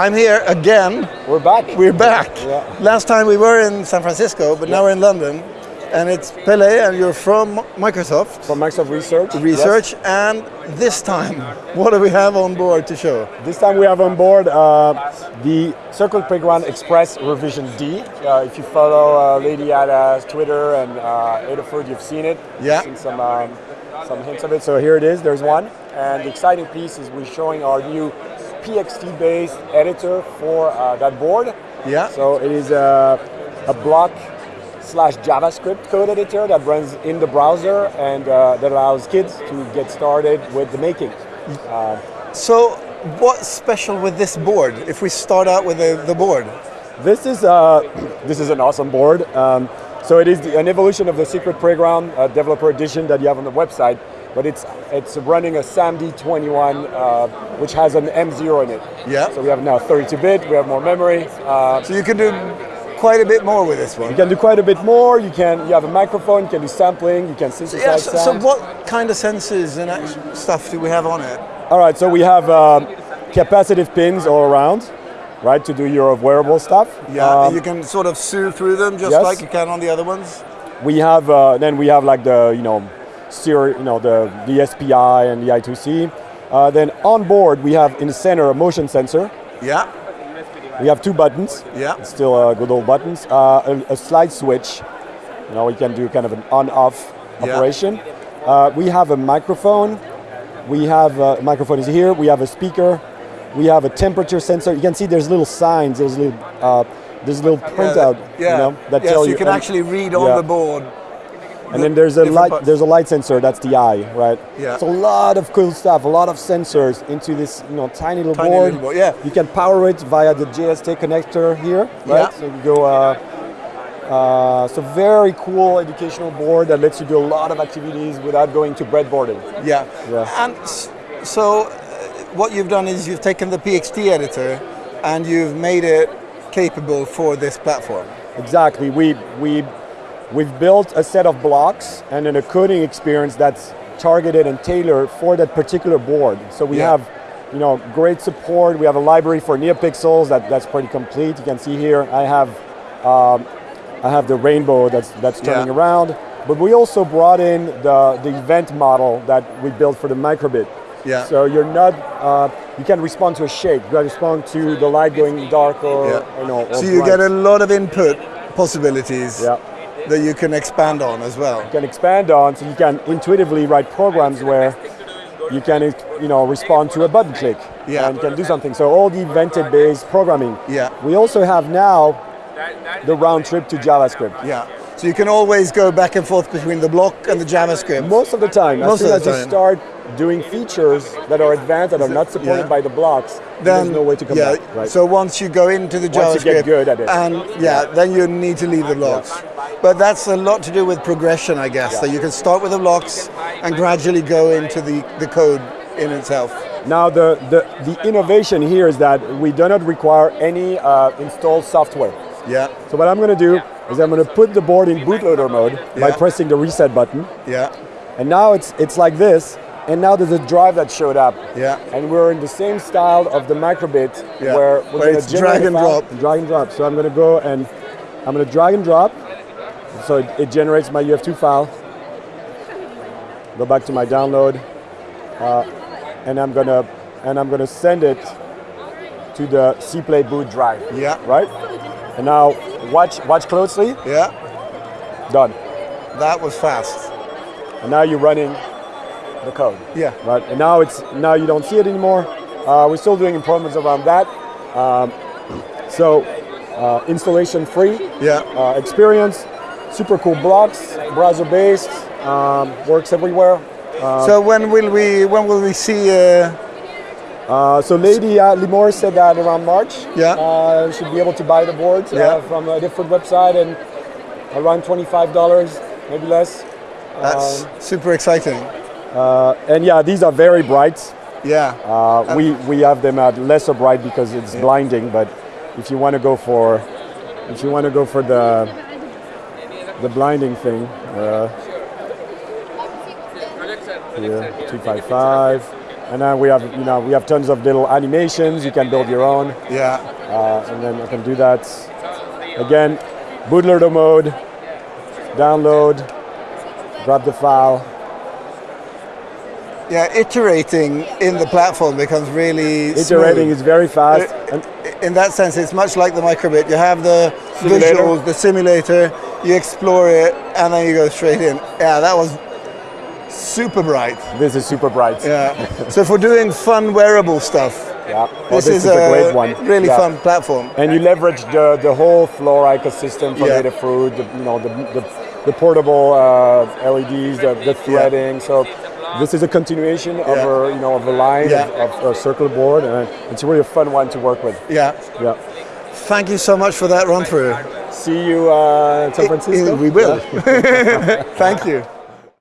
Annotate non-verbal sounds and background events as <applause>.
I'm here again. We're back. We're back. Yeah. Last time we were in San Francisco, but now we're in London. And it's Peli, and you're from Microsoft From Microsoft Research. Research. And this time, what do we have on board to show? This time we have on board uh, the Circuit Playground Express Revision D. Uh, if you follow uh, Lady Ada's Twitter and uh, Adafruit, you've seen it. Yeah. You've seen some, um, some hints of it. So here it is, there's one. And the exciting piece is we're showing our new PXT-based editor for uh, that board. Yeah. So it is a, a block slash JavaScript code editor that runs in the browser and uh, that allows kids to get started with the making. So, what's special with this board? If we start out with the, the board, This is uh, <clears throat> this is an awesome board. Um, so it is the, an evolution of the Circuit Playground uh, Developer Edition that you have on the website, but it's it's running a SAMD21, uh, which has an M0 in it. Yeah. So we have now 32-bit. We have more memory. Uh, so you can do quite a bit more with this one. you can do quite a bit more. You can you have a microphone. You can do sampling. You can synthesize Yeah, so, so what kind of sensors and stuff do we have on it? All right, so we have um, capacitive pins all around, right, to do your wearable stuff. Yeah, Um, you can sort of sew through them just yes. like you can on the other ones. we have uh, then we have like the you know, you know the the SPI and the I2C. Uh, then on board we have in the center a motion sensor. Yeah, We have two buttons. Yeah. It's still uh, good old buttons. Uh, a, a slide switch. You know, we can do kind of an on-off Yeah. operation. Uh, we have a microphone. We have uh, microphone is here. We have a speaker. We have a temperature sensor. You can see there's little signs. There's little uh, there's a little printout. yeah, You know, that yeah, tell so you can and- actually read on the board. And then there's a light. parts. There's a light sensor. That's the eye, right? Yeah. It's a lot of cool stuff. A lot of sensors into this, you know, tiny little Tiny board. little board, yeah. You can power it via the JST connector here, right? Yeah. So you go. Uh, uh, so very cool educational board that lets you do a lot of activities without going to breadboarding. Yeah. Yeah. And so, uh, what you've done is you've taken the PXT editor and you've made it capable for this platform. Exactly. We we we've built a set of blocks and then a coding experience that's targeted and tailored for that particular board. So we Yeah. have, you know, great support. We have a library for NeoPixels that, that's pretty complete. You can see here. I have um, I have the rainbow that's that's turning Yeah. around. But we also brought in the the event model that we built for the microbit. Yeah. So you're not uh, you can respond to a shake. You can respond to the light going dark or Yeah. you know. or So you bright. get a lot of input possibilities yeah. That you can expand on as well. You can expand on so you can intuitively write programs where you can you know respond to a button click Yeah. and can do something so all the evented based programming Yeah. we also have now the round trip to javascript Yeah. So you can always go back and forth between the block and the JavaScript. most of the time Most as of the you start doing features that are advanced that are not supported Yeah. by the blocks then there's no way to come yeah, back right So once you go into the Once you JavaScript get good at it. and yeah, then you need to leave the blocks. But that's a lot to do with progression, I guess. So you can start with the blocks and gradually go into the, the code in itself. Now the, the, the innovation here is that we do not require any uh, installed software. Yeah, So what I'm going to do is I'm going to put the board in bootloader mode by pressing the reset button. yeah, And now it's it's like this, and now there's a drive that showed up. Yeah. And we're in the same style of the microbit Yeah. where we're gonna drag and drop. Drag and drop. So I'm gonna go and I'm gonna drag and drop. So it, it generates my UF2 file. Go back to my download, uh, and I'm gonna and I'm gonna send it to the CPlay boot drive. Yeah. Right. And now watch watch closely. yeah. Done. That was fast. And now you're running the code. Yeah. Right. And now it's now you don't see it anymore. Uh, we're still doing improvements around that. Um, <clears throat> so uh, installation free Yeah. uh, experience, super cool blocks, browser based, um, works everywhere. so when will we when will we see uh, Uh, so Lady uh, Limor said that around March. Yeah. Uh, should be able to buy the boards Yeah. uh, from a different website and around twenty-five dollars, maybe less. that's super exciting. Uh, and yeah, these are very bright. Yeah. Uh, we we have them at lesser bright because it's blinding. But if you want to go for if you want to go for the the blinding thing, uh, here two five five. and then we have you know we have tons of little animations. You can build your own, Yeah. uh, and then I can do that. Again, bootloader mode, download, grab the file. Yeah, iterating in the platform becomes really Iterating smooth. is very fast. Uh, And in that sense, it's much like the microbit. You have the Simulator. visuals, the simulator, you explore it, and then you go straight in. Yeah, that was super bright. this is super bright. Yeah. <laughs> so for doing fun wearable stuff, Yeah. this, Well, is, a, great one. really Yeah. fun platform. And you leverage the, the whole Flora ecosystem for Yeah. Adafruit, the, you know, the, the, the portable uh, LEDs, the, the threading. So this is a continuation of Yeah. a, you know, of a line Yeah. of, of a circle board, and it's really a fun one to work with. Yeah. Yeah. Thank you so much for that run through. See you uh, in San Francisco. We will. <laughs> Thank you.